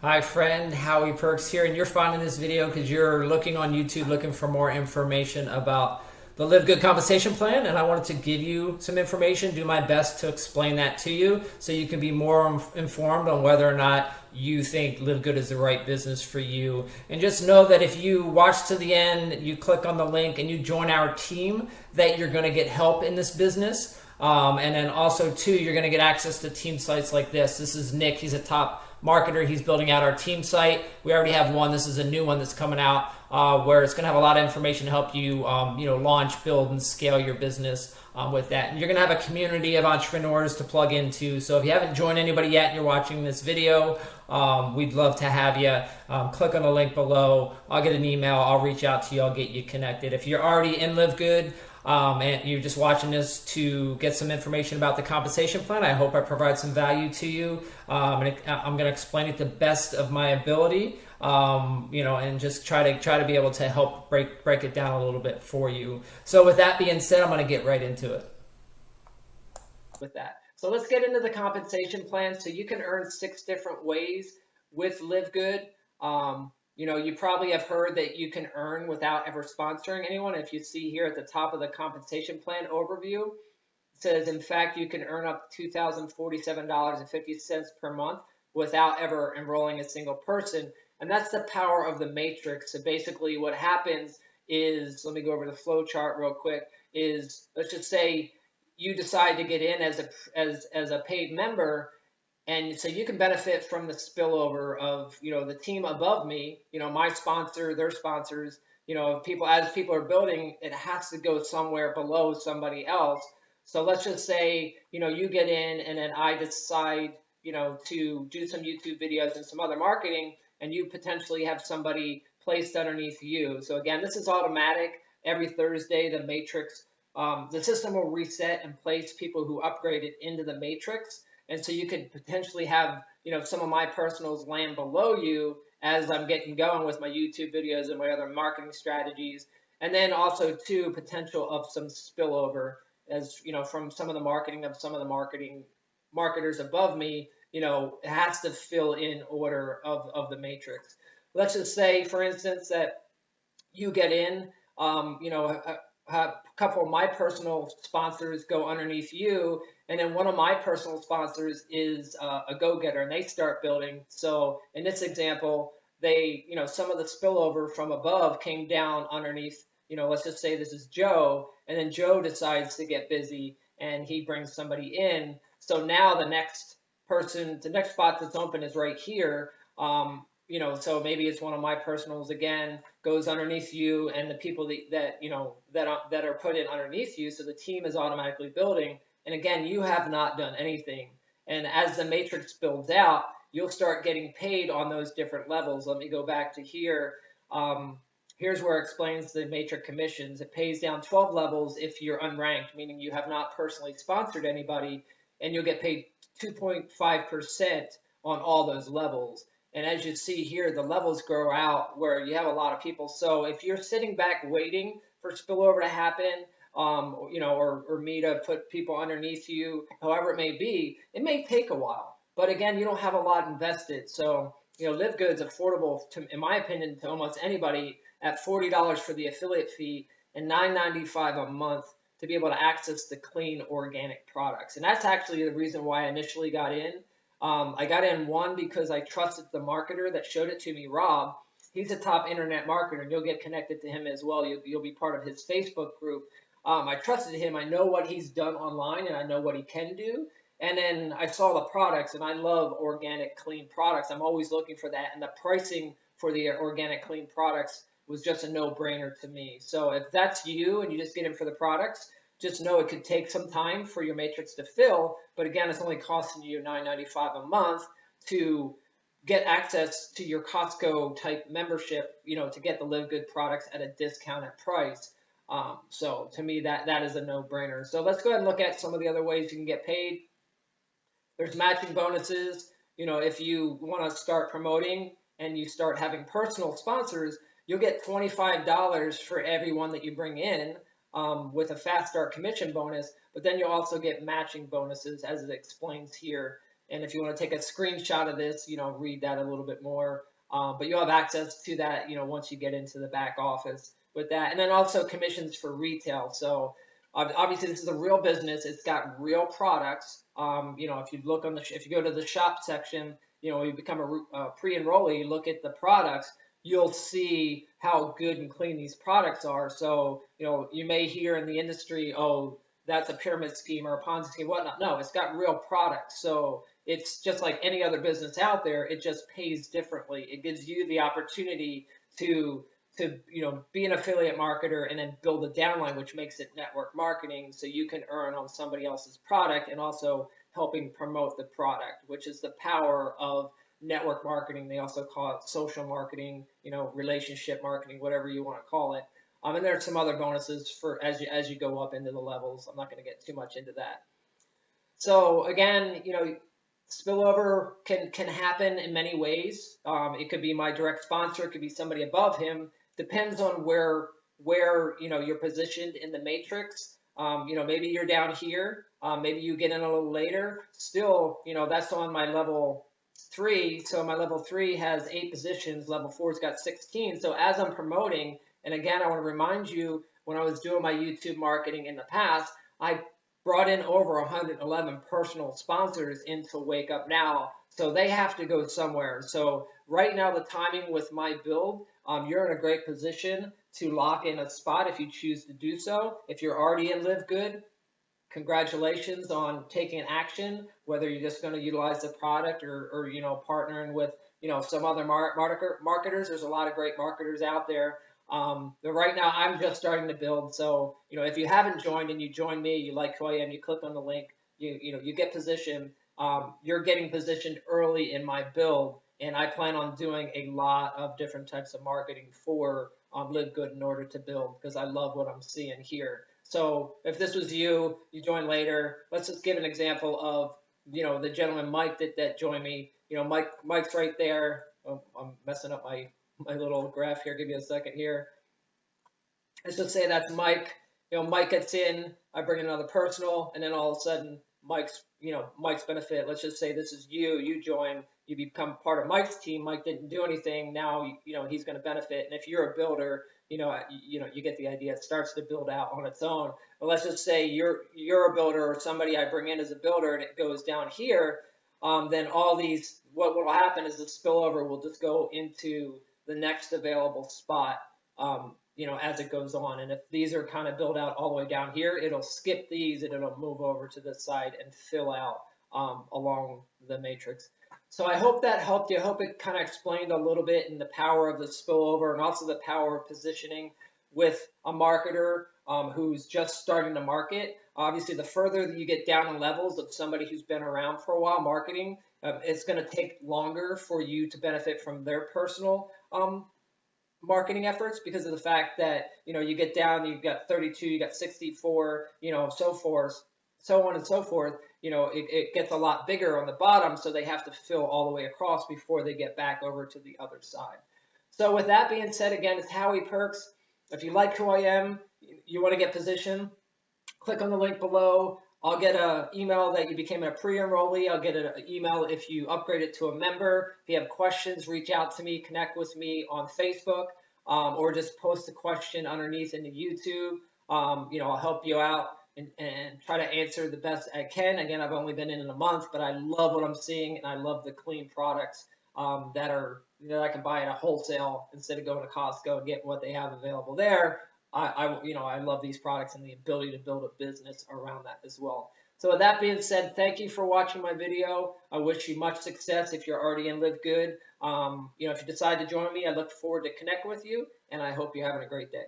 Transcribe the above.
Hi friend, Howie Perks here, and you're finding this video because you're looking on YouTube looking for more information about the Live Good compensation plan, and I wanted to give you some information, do my best to explain that to you so you can be more informed on whether or not you think Live Good is the right business for you. And just know that if you watch to the end, you click on the link and you join our team, that you're going to get help in this business. Um, and then also, too, you're going to get access to team sites like this. This is Nick, he's a top marketer. He's building out our team site. We already have one. This is a new one that's coming out uh, where it's going to have a lot of information to help you, um, you know, launch, build, and scale your business um, with that. And you're going to have a community of entrepreneurs to plug into. So if you haven't joined anybody yet and you're watching this video, um, we'd love to have you. Um, click on the link below. I'll get an email. I'll reach out to you. I'll get you connected. If you're already in Live Good, um, and you're just watching this to get some information about the compensation plan. I hope I provide some value to you. Um, and I'm going to explain it the best of my ability, um, you know, and just try to try to be able to help break break it down a little bit for you. So with that being said, I'm going to get right into it. With that, so let's get into the compensation plan. So you can earn six different ways with Live Good. Um, you know, you probably have heard that you can earn without ever sponsoring anyone. If you see here at the top of the compensation plan overview, it says, in fact, you can earn up to $2,047.50 per month without ever enrolling a single person. And that's the power of the matrix. So basically what happens is, let me go over the flow chart real quick, is let's just say you decide to get in as a, as, as a paid member and so you can benefit from the spillover of, you know, the team above me, you know, my sponsor, their sponsors, you know, people as people are building, it has to go somewhere below somebody else. So let's just say, you know, you get in and then I decide, you know, to do some YouTube videos and some other marketing and you potentially have somebody placed underneath you. So again, this is automatic. Every Thursday, the matrix, um, the system will reset and place people who upgraded into the matrix. And so you could potentially have, you know, some of my personals land below you as I'm getting going with my YouTube videos and my other marketing strategies. And then also too, potential of some spillover as, you know, from some of the marketing of some of the marketing marketers above me, you know, it has to fill in order of, of the matrix. Let's just say, for instance, that you get in, um, you know, a, a couple of my personal sponsors go underneath you and then one of my personal sponsors is uh, a go-getter, and they start building. So in this example, they, you know, some of the spillover from above came down underneath. You know, let's just say this is Joe, and then Joe decides to get busy, and he brings somebody in. So now the next person, the next spot that's open is right here. Um, you know, so maybe it's one of my personals again goes underneath you, and the people that, that you know that are, that are put in underneath you. So the team is automatically building and again, you have not done anything. And as the matrix builds out, you'll start getting paid on those different levels. Let me go back to here. Um, here's where it explains the matrix commissions. It pays down 12 levels if you're unranked, meaning you have not personally sponsored anybody, and you'll get paid 2.5% on all those levels. And as you see here, the levels grow out where you have a lot of people. So if you're sitting back waiting for spillover to happen, um, you know, or, or me to put people underneath you, however it may be, it may take a while. But again, you don't have a lot invested. So, you know, Live Good's affordable, to, in my opinion, to almost anybody at $40 for the affiliate fee and $9.95 a month to be able to access the clean organic products. And that's actually the reason why I initially got in. Um, I got in one because I trusted the marketer that showed it to me, Rob. He's a top internet marketer, and you'll get connected to him as well. You'll, you'll be part of his Facebook group. Um, I trusted him. I know what he's done online and I know what he can do. And then I saw the products and I love organic, clean products. I'm always looking for that. And the pricing for the organic, clean products was just a no brainer to me. So if that's you and you just get in for the products, just know it could take some time for your matrix to fill. But again, it's only costing you $9.95 a month to get access to your Costco type membership, you know, to get the Live Good products at a discounted price. Um, so to me, that, that is a no-brainer. So let's go ahead and look at some of the other ways you can get paid. There's matching bonuses. You know, if you want to start promoting and you start having personal sponsors, you'll get $25 for everyone that you bring in um, with a fast start commission bonus, but then you'll also get matching bonuses as it explains here. And if you want to take a screenshot of this, you know, read that a little bit more. Um, but you'll have access to that, you know, once you get into the back office with that. And then also commissions for retail. So obviously this is a real business. It's got real products. Um, you know, if you look on the, if you go to the shop section, you know, you become a, a pre-enrollee, you look at the products, you'll see how good and clean these products are. So, you know, you may hear in the industry, oh, that's a pyramid scheme or a Ponzi scheme, whatnot. No, it's got real products. So it's just like any other business out there. It just pays differently. It gives you the opportunity to to you know be an affiliate marketer and then build a downline, which makes it network marketing, so you can earn on somebody else's product and also helping promote the product, which is the power of network marketing. They also call it social marketing, you know, relationship marketing, whatever you want to call it. Um, and there are some other bonuses for as you as you go up into the levels. I'm not going to get too much into that. So again, you know, spillover can can happen in many ways. Um, it could be my direct sponsor, it could be somebody above him. Depends on where where you know you're positioned in the matrix. Um, you know, maybe you're down here, um, maybe you get in a little later. Still, you know, that's on my level three. So my level three has eight positions. Level four's got 16. So as I'm promoting, and again, I want to remind you, when I was doing my YouTube marketing in the past, I brought in over 111 personal sponsors into Wake Up Now. So they have to go somewhere. So right now, the timing with my build, um, you're in a great position to lock in a spot if you choose to do so. If you're already in Live Good, congratulations on taking action, whether you're just going to utilize the product or, or, you know, partnering with, you know, some other mar marketer, marketers. There's a lot of great marketers out there. Um, but right now I'm just starting to build. So, you know, if you haven't joined and you join me, you like who I am, you click on the link, you, you know, you get positioned. Um, you're getting positioned early in my build. And I plan on doing a lot of different types of marketing for um, Live Good in order to build because I love what I'm seeing here. So if this was you, you join later. Let's just give an example of, you know, the gentleman Mike that, that joined me. You know, Mike Mike's right there. Oh, I'm messing up my my little graph here. Give me a second here. Let's just say that's Mike. You know, Mike gets in, I bring in another personal, and then all of a sudden, Mike's, you know, Mike's benefit. Let's just say this is you. You join, you become part of Mike's team. Mike didn't do anything. Now, you know, he's going to benefit. And if you're a builder, you know, you know, you get the idea. It starts to build out on its own. But let's just say you're you're a builder or somebody I bring in as a builder, and it goes down here. Um, then all these, what will happen is the spillover will just go into the next available spot, um, you know, as it goes on. And if these are kind of built out all the way down here, it'll skip these and it'll move over to this side and fill out um, along the matrix. So I hope that helped you. I hope it kind of explained a little bit in the power of the spillover and also the power of positioning with a marketer um, who's just starting to market. Obviously, the further that you get down in levels of somebody who's been around for a while marketing, um, it's going to take longer for you to benefit from their personal um, marketing efforts because of the fact that you know you get down, you've got 32, you got 64, you know, so forth, so on and so forth. You know, it, it gets a lot bigger on the bottom, so they have to fill all the way across before they get back over to the other side. So with that being said, again, it's Howie Perks. If you like who I am, you want to get position, click on the link below. I'll get an email that you became a pre-enrollee. I'll get an email if you upgrade it to a member. If you have questions, reach out to me, connect with me on Facebook, um, or just post a question underneath in the YouTube. Um, you know, I'll help you out and, and, try to answer the best I can. Again, I've only been in in a month, but I love what I'm seeing, and I love the clean products um, that are that I can buy at a wholesale instead of going to Costco and get what they have available there. I, I, you know, I love these products and the ability to build a business around that as well. So with that being said, thank you for watching my video. I wish you much success if you're already in Live Good. Um, you know, if you decide to join me, I look forward to connect with you, and I hope you're having a great day.